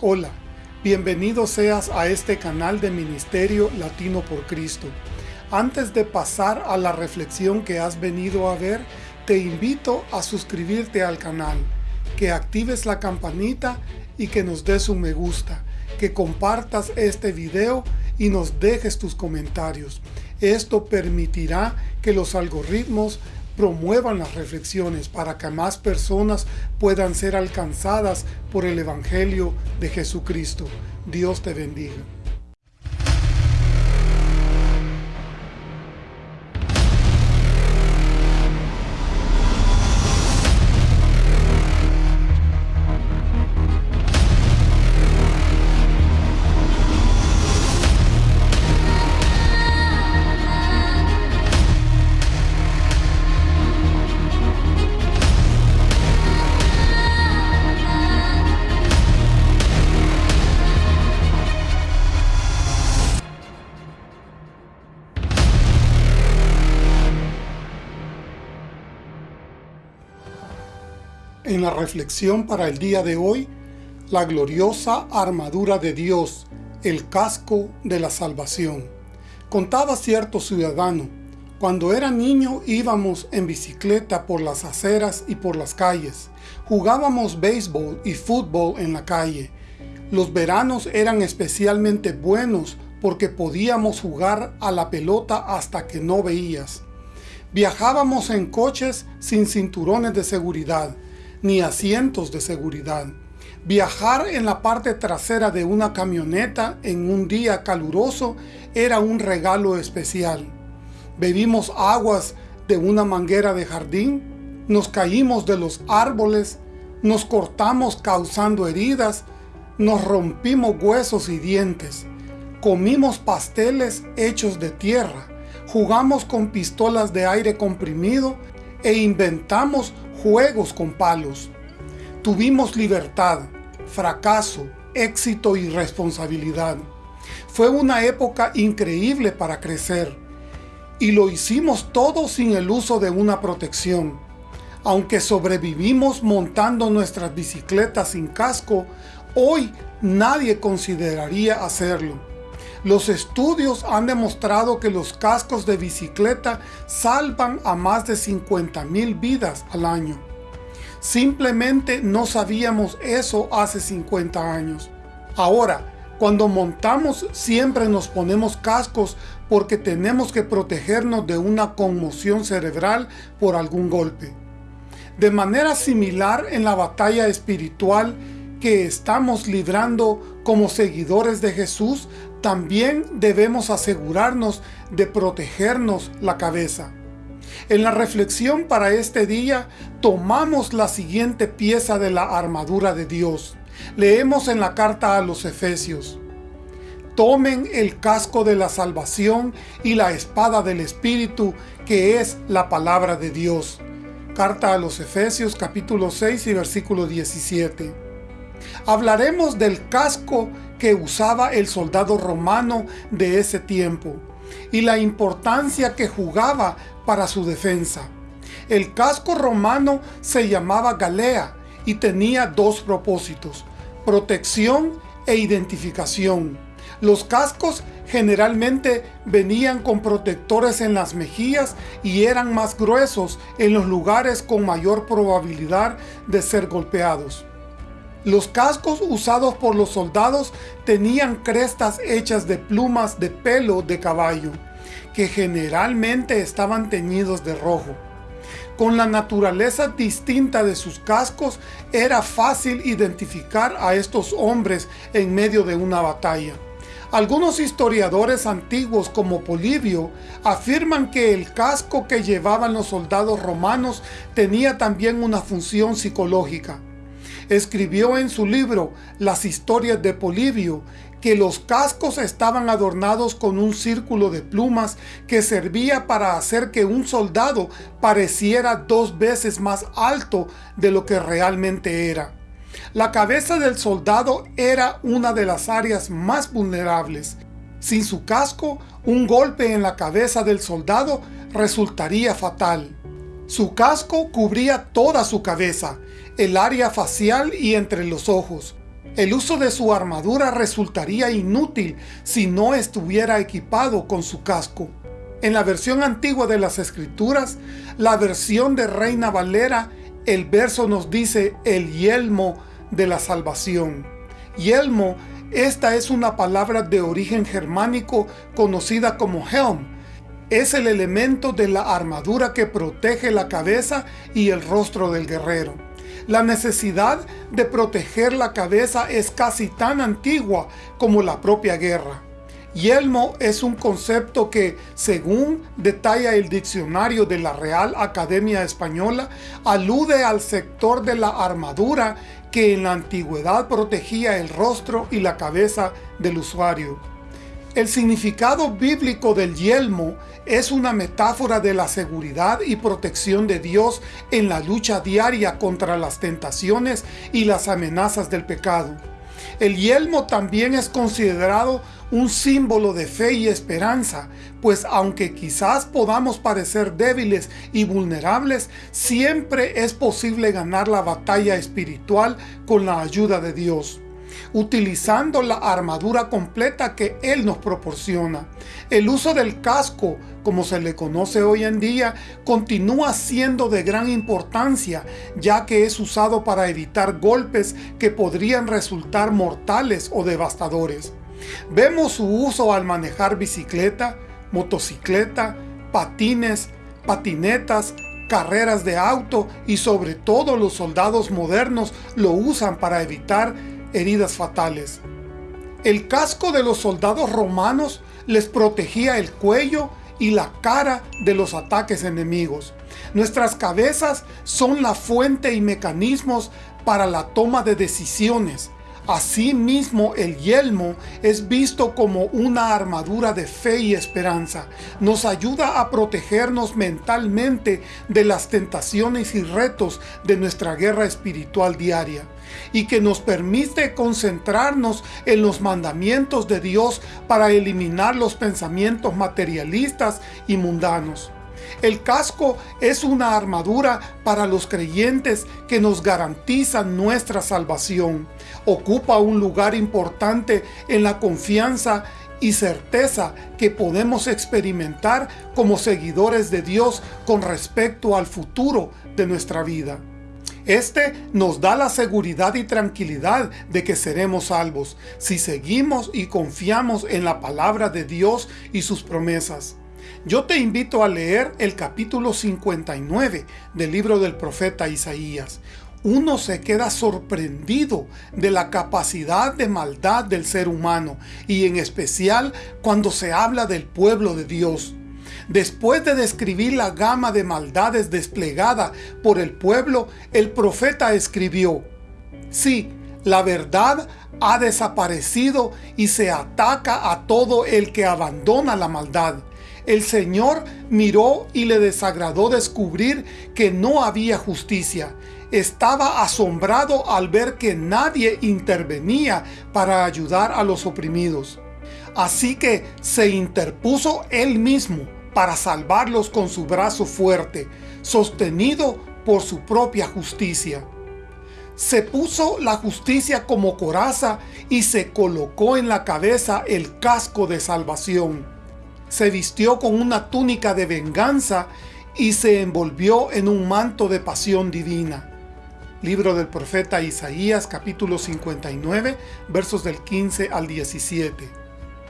Hola, bienvenido seas a este canal de Ministerio Latino por Cristo. Antes de pasar a la reflexión que has venido a ver, te invito a suscribirte al canal, que actives la campanita y que nos des un me gusta, que compartas este video y nos dejes tus comentarios. Esto permitirá que los algoritmos promuevan las reflexiones para que más personas puedan ser alcanzadas por el Evangelio de Jesucristo. Dios te bendiga. En la reflexión para el día de hoy, la gloriosa armadura de Dios, el casco de la salvación. Contaba cierto ciudadano, cuando era niño íbamos en bicicleta por las aceras y por las calles. Jugábamos béisbol y fútbol en la calle. Los veranos eran especialmente buenos porque podíamos jugar a la pelota hasta que no veías. Viajábamos en coches sin cinturones de seguridad ni asientos de seguridad. Viajar en la parte trasera de una camioneta en un día caluroso era un regalo especial. Bebimos aguas de una manguera de jardín, nos caímos de los árboles, nos cortamos causando heridas, nos rompimos huesos y dientes, comimos pasteles hechos de tierra, jugamos con pistolas de aire comprimido e inventamos juegos con palos. Tuvimos libertad, fracaso, éxito y responsabilidad. Fue una época increíble para crecer. Y lo hicimos todo sin el uso de una protección. Aunque sobrevivimos montando nuestras bicicletas sin casco, hoy nadie consideraría hacerlo. Los estudios han demostrado que los cascos de bicicleta salvan a más de 50 mil vidas al año. Simplemente no sabíamos eso hace 50 años. Ahora, cuando montamos siempre nos ponemos cascos porque tenemos que protegernos de una conmoción cerebral por algún golpe. De manera similar en la batalla espiritual que estamos librando como seguidores de Jesús, también debemos asegurarnos de protegernos la cabeza. En la reflexión para este día, tomamos la siguiente pieza de la armadura de Dios. Leemos en la carta a los Efesios. Tomen el casco de la salvación y la espada del Espíritu, que es la palabra de Dios. Carta a los Efesios capítulo 6 y versículo 17. Hablaremos del casco que usaba el soldado romano de ese tiempo y la importancia que jugaba para su defensa. El casco romano se llamaba galea y tenía dos propósitos, protección e identificación. Los cascos generalmente venían con protectores en las mejillas y eran más gruesos en los lugares con mayor probabilidad de ser golpeados. Los cascos usados por los soldados tenían crestas hechas de plumas de pelo de caballo, que generalmente estaban teñidos de rojo. Con la naturaleza distinta de sus cascos, era fácil identificar a estos hombres en medio de una batalla. Algunos historiadores antiguos como Polibio afirman que el casco que llevaban los soldados romanos tenía también una función psicológica escribió en su libro Las historias de Polibio que los cascos estaban adornados con un círculo de plumas que servía para hacer que un soldado pareciera dos veces más alto de lo que realmente era. La cabeza del soldado era una de las áreas más vulnerables. Sin su casco, un golpe en la cabeza del soldado resultaría fatal. Su casco cubría toda su cabeza, el área facial y entre los ojos. El uso de su armadura resultaría inútil si no estuviera equipado con su casco. En la versión antigua de las Escrituras, la versión de Reina Valera, el verso nos dice el yelmo de la salvación. Yelmo, esta es una palabra de origen germánico conocida como helm. Es el elemento de la armadura que protege la cabeza y el rostro del guerrero. La necesidad de proteger la cabeza es casi tan antigua como la propia guerra. Yelmo es un concepto que, según detalla el diccionario de la Real Academia Española, alude al sector de la armadura que en la antigüedad protegía el rostro y la cabeza del usuario. El significado bíblico del yelmo es una metáfora de la seguridad y protección de Dios en la lucha diaria contra las tentaciones y las amenazas del pecado. El yelmo también es considerado un símbolo de fe y esperanza, pues aunque quizás podamos parecer débiles y vulnerables, siempre es posible ganar la batalla espiritual con la ayuda de Dios utilizando la armadura completa que Él nos proporciona. El uso del casco, como se le conoce hoy en día, continúa siendo de gran importancia, ya que es usado para evitar golpes que podrían resultar mortales o devastadores. Vemos su uso al manejar bicicleta, motocicleta, patines, patinetas, carreras de auto y sobre todo los soldados modernos lo usan para evitar heridas fatales. El casco de los soldados romanos les protegía el cuello y la cara de los ataques enemigos. Nuestras cabezas son la fuente y mecanismos para la toma de decisiones, Asimismo, el yelmo es visto como una armadura de fe y esperanza. Nos ayuda a protegernos mentalmente de las tentaciones y retos de nuestra guerra espiritual diaria y que nos permite concentrarnos en los mandamientos de Dios para eliminar los pensamientos materialistas y mundanos. El casco es una armadura para los creyentes que nos garantiza nuestra salvación. Ocupa un lugar importante en la confianza y certeza que podemos experimentar como seguidores de Dios con respecto al futuro de nuestra vida. Este nos da la seguridad y tranquilidad de que seremos salvos si seguimos y confiamos en la palabra de Dios y sus promesas. Yo te invito a leer el capítulo 59 del libro del profeta Isaías. Uno se queda sorprendido de la capacidad de maldad del ser humano y en especial cuando se habla del pueblo de Dios. Después de describir la gama de maldades desplegada por el pueblo, el profeta escribió, Sí, la verdad ha desaparecido y se ataca a todo el que abandona la maldad. El Señor miró y le desagradó descubrir que no había justicia. Estaba asombrado al ver que nadie intervenía para ayudar a los oprimidos. Así que se interpuso él mismo para salvarlos con su brazo fuerte, sostenido por su propia justicia. Se puso la justicia como coraza y se colocó en la cabeza el casco de salvación se vistió con una túnica de venganza y se envolvió en un manto de pasión divina. Libro del profeta Isaías capítulo 59 versos del 15 al 17.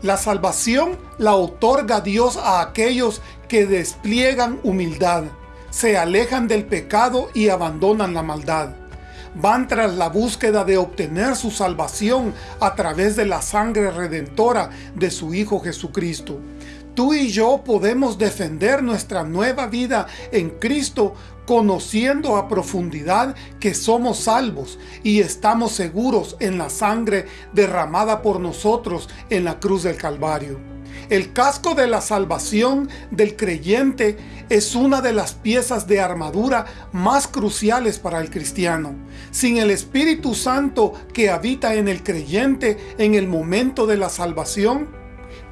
La salvación la otorga Dios a aquellos que despliegan humildad, se alejan del pecado y abandonan la maldad. Van tras la búsqueda de obtener su salvación a través de la sangre redentora de su Hijo Jesucristo. Tú y yo podemos defender nuestra nueva vida en Cristo conociendo a profundidad que somos salvos y estamos seguros en la sangre derramada por nosotros en la cruz del Calvario. El casco de la salvación del creyente es una de las piezas de armadura más cruciales para el cristiano. Sin el Espíritu Santo que habita en el creyente en el momento de la salvación,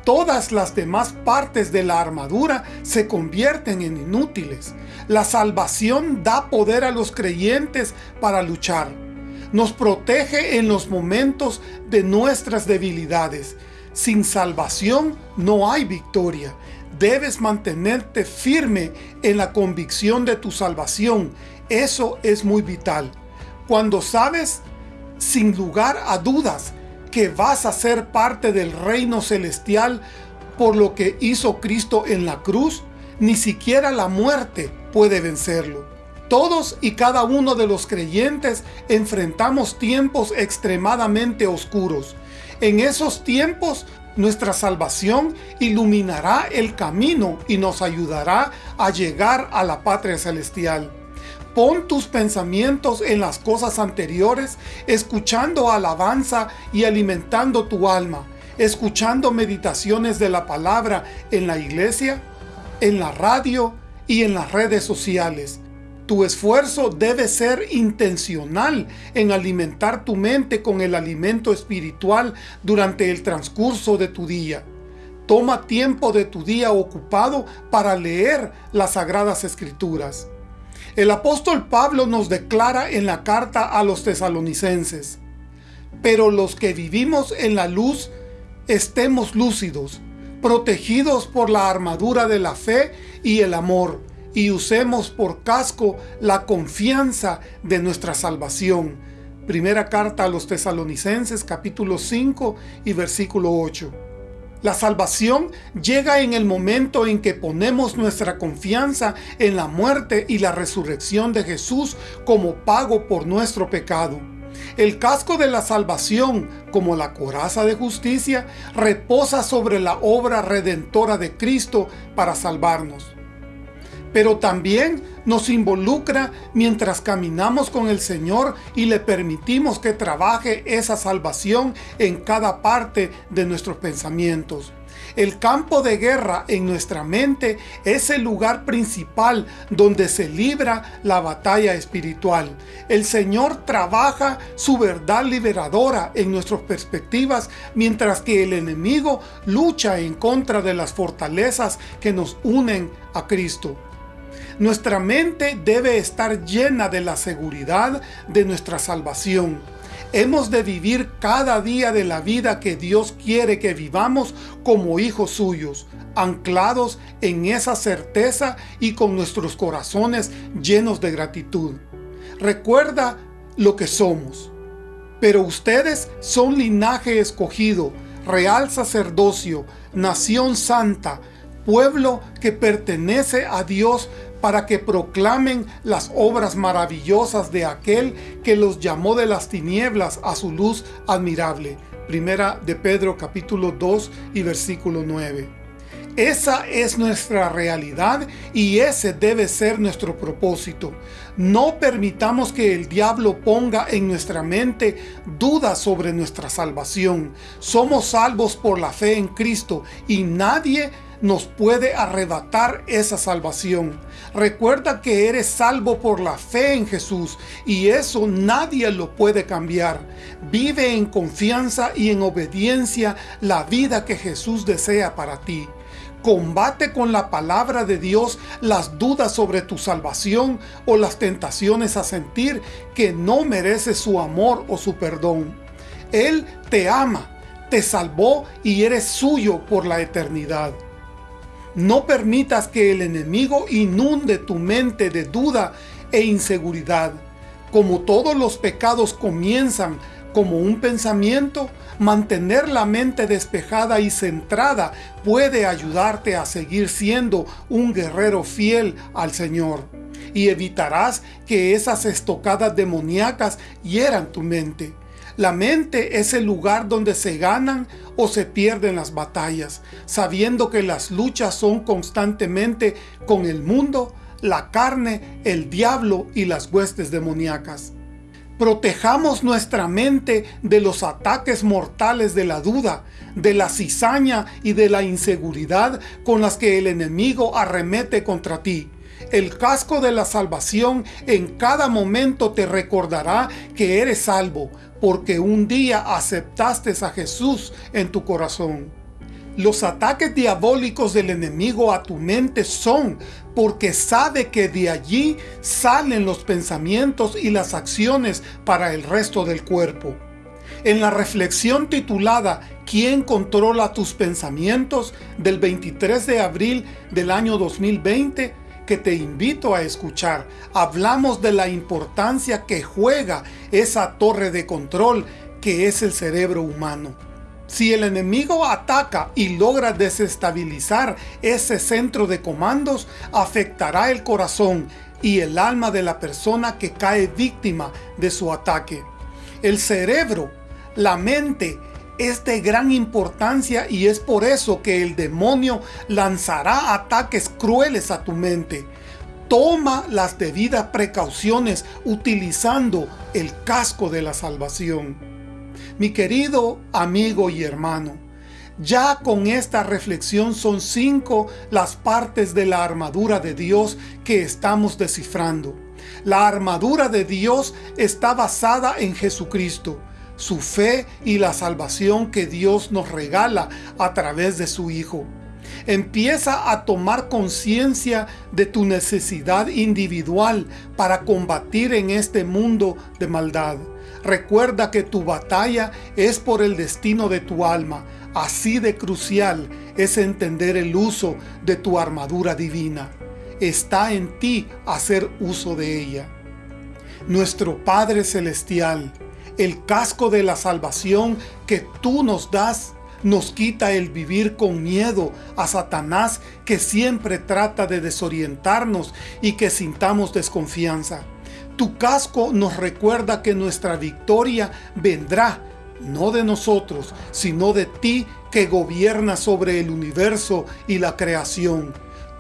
todas las demás partes de la armadura se convierten en inútiles. La salvación da poder a los creyentes para luchar. Nos protege en los momentos de nuestras debilidades. Sin salvación no hay victoria. Debes mantenerte firme en la convicción de tu salvación. Eso es muy vital. Cuando sabes, sin lugar a dudas, que vas a ser parte del reino celestial por lo que hizo Cristo en la cruz, ni siquiera la muerte puede vencerlo. Todos y cada uno de los creyentes enfrentamos tiempos extremadamente oscuros. En esos tiempos nuestra salvación iluminará el camino y nos ayudará a llegar a la patria celestial. Pon tus pensamientos en las cosas anteriores, escuchando alabanza y alimentando tu alma, escuchando meditaciones de la palabra en la iglesia, en la radio y en las redes sociales. Tu esfuerzo debe ser intencional en alimentar tu mente con el alimento espiritual durante el transcurso de tu día. Toma tiempo de tu día ocupado para leer las Sagradas Escrituras. El apóstol Pablo nos declara en la carta a los tesalonicenses, Pero los que vivimos en la luz, estemos lúcidos, protegidos por la armadura de la fe y el amor, y usemos por casco la confianza de nuestra salvación. Primera carta a los tesalonicenses capítulo 5 y versículo 8. La salvación llega en el momento en que ponemos nuestra confianza en la muerte y la resurrección de Jesús como pago por nuestro pecado. El casco de la salvación, como la coraza de justicia, reposa sobre la obra redentora de Cristo para salvarnos pero también nos involucra mientras caminamos con el Señor y le permitimos que trabaje esa salvación en cada parte de nuestros pensamientos. El campo de guerra en nuestra mente es el lugar principal donde se libra la batalla espiritual. El Señor trabaja su verdad liberadora en nuestras perspectivas, mientras que el enemigo lucha en contra de las fortalezas que nos unen a Cristo. Nuestra mente debe estar llena de la seguridad de nuestra salvación. Hemos de vivir cada día de la vida que Dios quiere que vivamos como hijos suyos, anclados en esa certeza y con nuestros corazones llenos de gratitud. Recuerda lo que somos. Pero ustedes son linaje escogido, real sacerdocio, nación santa, pueblo que pertenece a Dios para que proclamen las obras maravillosas de aquel que los llamó de las tinieblas a su luz admirable. Primera de Pedro capítulo 2 y versículo 9. Esa es nuestra realidad y ese debe ser nuestro propósito. No permitamos que el diablo ponga en nuestra mente dudas sobre nuestra salvación. Somos salvos por la fe en Cristo y nadie nos puede arrebatar esa salvación. Recuerda que eres salvo por la fe en Jesús y eso nadie lo puede cambiar. Vive en confianza y en obediencia la vida que Jesús desea para ti. Combate con la palabra de Dios las dudas sobre tu salvación o las tentaciones a sentir que no mereces su amor o su perdón. Él te ama, te salvó y eres suyo por la eternidad. No permitas que el enemigo inunde tu mente de duda e inseguridad. Como todos los pecados comienzan como un pensamiento, mantener la mente despejada y centrada puede ayudarte a seguir siendo un guerrero fiel al Señor. Y evitarás que esas estocadas demoníacas hieran tu mente. La mente es el lugar donde se ganan o se pierden las batallas, sabiendo que las luchas son constantemente con el mundo, la carne, el diablo y las huestes demoníacas. Protejamos nuestra mente de los ataques mortales de la duda, de la cizaña y de la inseguridad con las que el enemigo arremete contra ti. El casco de la salvación en cada momento te recordará que eres salvo, porque un día aceptaste a Jesús en tu corazón. Los ataques diabólicos del enemigo a tu mente son porque sabe que de allí salen los pensamientos y las acciones para el resto del cuerpo. En la reflexión titulada ¿Quién controla tus pensamientos? del 23 de abril del año 2020, que te invito a escuchar, hablamos de la importancia que juega esa torre de control que es el cerebro humano. Si el enemigo ataca y logra desestabilizar ese centro de comandos, afectará el corazón y el alma de la persona que cae víctima de su ataque. El cerebro, la mente, es de gran importancia y es por eso que el demonio lanzará ataques crueles a tu mente. Toma las debidas precauciones utilizando el casco de la salvación. Mi querido amigo y hermano, ya con esta reflexión son cinco las partes de la armadura de Dios que estamos descifrando. La armadura de Dios está basada en Jesucristo, su fe y la salvación que Dios nos regala a través de su Hijo. Empieza a tomar conciencia de tu necesidad individual para combatir en este mundo de maldad. Recuerda que tu batalla es por el destino de tu alma. Así de crucial es entender el uso de tu armadura divina. Está en ti hacer uso de ella. Nuestro Padre Celestial, el casco de la salvación que tú nos das, nos quita el vivir con miedo a Satanás que siempre trata de desorientarnos y que sintamos desconfianza. Tu casco nos recuerda que nuestra victoria vendrá, no de nosotros, sino de ti que gobierna sobre el universo y la creación.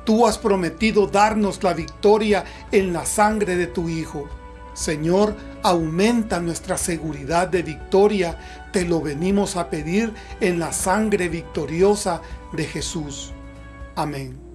Tú has prometido darnos la victoria en la sangre de tu Hijo. Señor, aumenta nuestra seguridad de victoria, te lo venimos a pedir en la sangre victoriosa de Jesús. Amén.